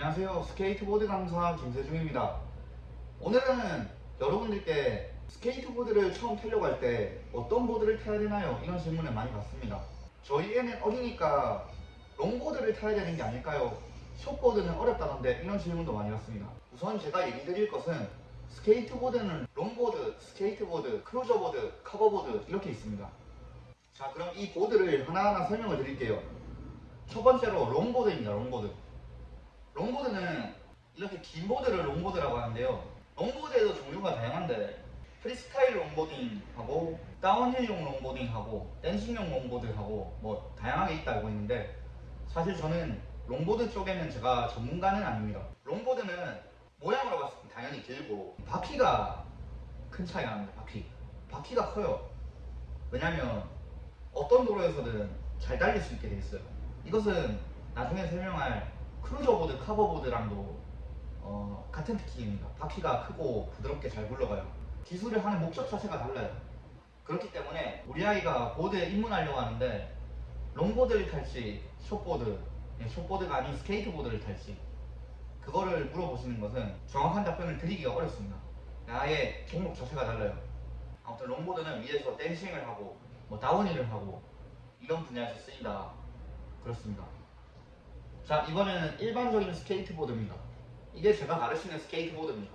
안녕하세요. 스케이트보드 강사 김세중입니다. 오늘은 여러분들께 스케이트보드를 처음 타려고 할 때 어떤 보드를 타야 되나요? 이런 질문을 많이 받습니다. 저희 애는 어리니까 longboard를 타야 되는 게 아닐까요? 숏보드는 어렵다던데 이런 질문도 많이 받습니다. 우선 제가 얘기 드릴 것은 스케이트보드는 롱보드, 스케이트보드, cruiser board, carver board 이렇게 있습니다. 자 그럼 이 보드를 하나하나 설명을 드릴게요. 첫 번째로 longboard입니다. longboard. longboard는 이렇게 긴 보드를 longboard라고 하는데요. longboard에도 종류가 다양한데 프리스타일 longboarding하고 downhill용 longboarding하고 dancing용 longboard하고 뭐 다양하게 있다 알고 있는데 사실 저는 롱보드 쪽에는 제가 전문가는 아닙니다. longboard는 모양으로 봤을 때 당연히 길고 바퀴가 큰 차이가 납니다. 바퀴. 바퀴가 커요. 왜냐면 어떤 도로에서든 잘 달릴 수 있게 돼 있어요. 이것은 나중에 설명할 cruiser board, carver board랑도 어, 같은 특징입니다. 바퀴가 크고 부드럽게 잘 굴러가요. 기술을 하는 목적 자체가 달라요. 그렇기 때문에 우리 아이가 보드에 입문하려고 하는데 longboard를 탈지 shortboard, 예, shortboard가 아닌 스케이트보드를 탈지 그거를 물어보시는 것은 정확한 답변을 드리기가 어렵습니다. 아예 종목 자체가 달라요. 아무튼 longboard는 위에서 dancing을 하고 뭐 downhill을 하고 이런 분야에서 쓰인다. 그렇습니다. 자 이번에는 일반적인 스케이트보드입니다. 이게 제가 가르치는 스케이트보드입니다.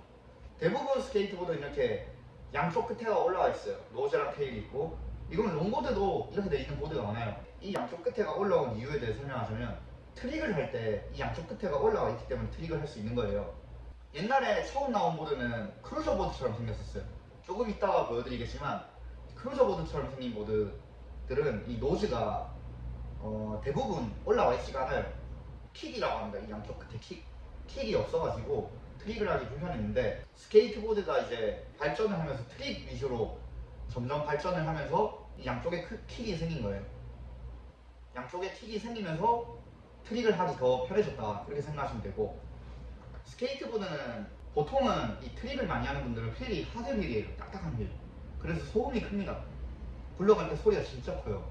대부분 스케이트보드는 이렇게 양쪽 끝에가 올라와 있어요. nose랑 tail이 있고 이거는 longboard도 이렇게 돼 있는 보드가 많아요. 이 양쪽 끝에가 올라온 이유에 대해 설명하자면 트릭을 할 때 이 양쪽 끝에가 올라와 있기 때문에 트릭을 할 수 있는 거예요. 옛날에 처음 나온 보드는 크루저 보드처럼 생겼었어요. 조금 이따가 보여드리겠지만 크루저 보드처럼 생긴 보드들은 이 nose가 어, 대부분 올라와 있지가 않아요. 킥이라고 합니다. 이 양쪽 끝에 킥. 킥이 없어가지고 트릭을 하기 불편했는데 스케이트보드가 이제 발전을 하면서 트릭 위주로 점점 발전을 하면서 이 양쪽에 크- 킥이 생긴 거예요. 양쪽에 킥이 생기면서 트릭을 하기 더 편해졌다 이렇게 생각하시면 되고 스케이트보드는 보통은 이 트릭을 많이 하는 분들은 휠이 hard wheel이에요. 딱딱한 휠. 그래서 소음이 큽니다. 굴러갈 때 소리가 진짜 커요.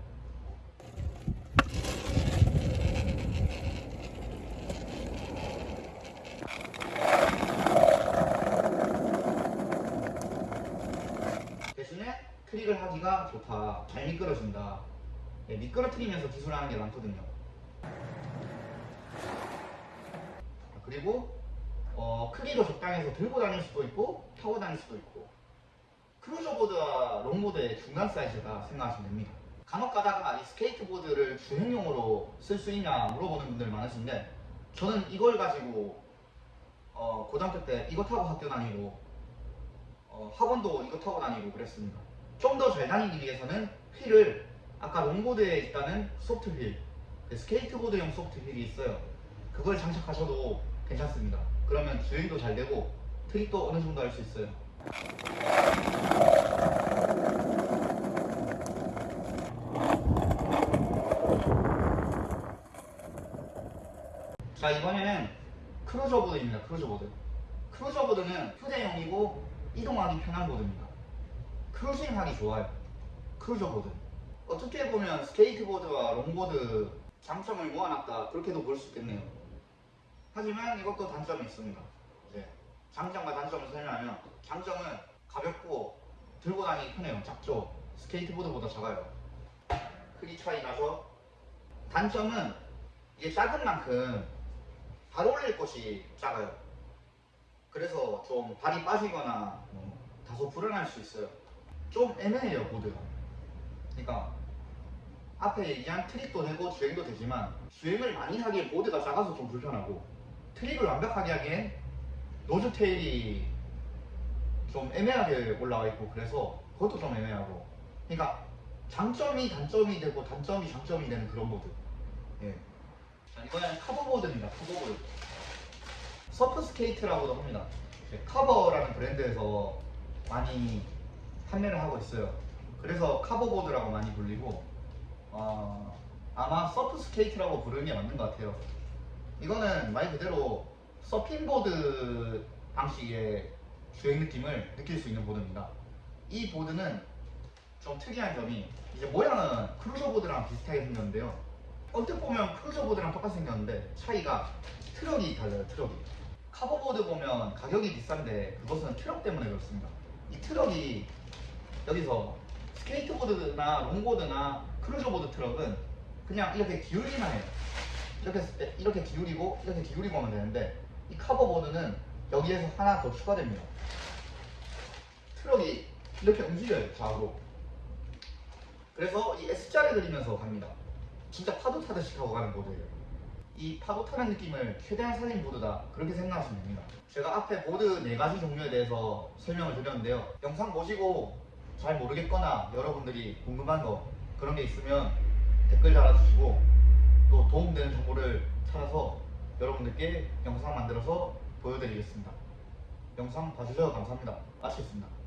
트릭을 하기가 좋다. 잘 미끄러진다. 예, 미끄러뜨리면서 기술하는 게 많거든요. 그리고 어, 크기도 적당해서 들고 다닐 수도 있고 타고 다닐 수도 있고 크루저보드와 롱보드의 중간 사이즈가 생각하시면 됩니다. 간혹 가다가 이 스케이트보드를 주행용으로 쓸 수 있냐 물어보는 분들 많으신데 저는 이걸 가지고 어, 고등학교 때 이거 타고 학교 다니고 어, 학원도 이거 타고 다니고 그랬습니다. 좀 더 잘 다니기 위해서는 휠을 아까 롱보드에 있다는 soft wheel, 그 스케이트보드용 soft wheel이 있어요. 그걸 장착하셔도 괜찮습니다. 그러면 주행도 잘 되고 트릭도 어느 정도 할 수 있어요. 자 이번에는 크루저 보드입니다. 크루저 보드. 크루저 보드는 휴대용이고 이동하기 편한 보드입니다. cruising하기 좋아요. 크루저보드. 어떻게 보면 스케이트보드와 롱보드 장점을 모아놨다 그렇게도 볼 수 있겠네요. 하지만 이것도 단점이 있습니다. 이제 장점과 단점을 설명하면 장점은 가볍고 들고 다니기 편해요. 작죠. 스케이트보드보다 작아요. 크기 차이 나죠. 단점은 이게 작은 만큼 발 올릴 곳이 작아요. 그래서 좀 발이 빠지거나 뭐 다소 불안할 수 있어요. 좀 애매해요 보드가. 그러니까 앞에 얘기한 트릭도 되고 주행도 되지만 주행을 많이 하기엔 보드가 작아서 좀 불편하고 트릭을 완벽하게 하기엔 nose tail이 좀 애매하게 올라와 있고 그래서 그것도 좀 애매하고 그러니까 장점이 단점이 되고 단점이 장점이 되는 그런 보드. 예. 자, 이번에는 카버보드입니다. 카버보드. surf skate라고도 합니다. 카버라는 브랜드에서 많이 판매를 하고 있어요. 그래서 카버보드라고 많이 불리고 어, 아마 surf skate라고 부르는 게 맞는 것 같아요. 이거는 말 그대로 서핑보드 방식의 주행 느낌을 느낄 수 있는 보드입니다. 이 보드는 좀 특이한 점이 이제 모양은 크루저보드랑 비슷하게 생겼는데요. 언뜻 보면 크루저보드랑 똑같이 생겼는데 차이가 트럭이 달라요 트럭이 카버보드 보면 가격이 비싼데 그것은 트럭 때문에 그렇습니다 이 트럭이 여기서 스케이트보드나 롱보드나 크루저보드 트럭은 그냥 이렇게 기울기만 해요. 이렇게 이렇게 기울이고 이렇게 기울이고 하면 되는데 이 카버보드는 여기에서 하나 더 추가됩니다. 트럭이 이렇게 움직여요 좌우로. 그래서 이 S자를 그리면서 갑니다. 진짜 파도 타듯이 타고 가는 보드예요. 이 파도 타는 느낌을 최대한 살린 보드다. 그렇게 생각하시면 됩니다. 제가 앞에 보드 네 가지 종류에 대해서 설명을 드렸는데요. 영상 보시고 잘 모르겠거나 여러분들이 궁금한 거 그런 게 있으면 댓글 달아주시고 또 도움되는 정보를 찾아서 여러분들께 영상 만들어서 보여드리겠습니다. 영상 봐주셔서 감사합니다. 마치겠습니다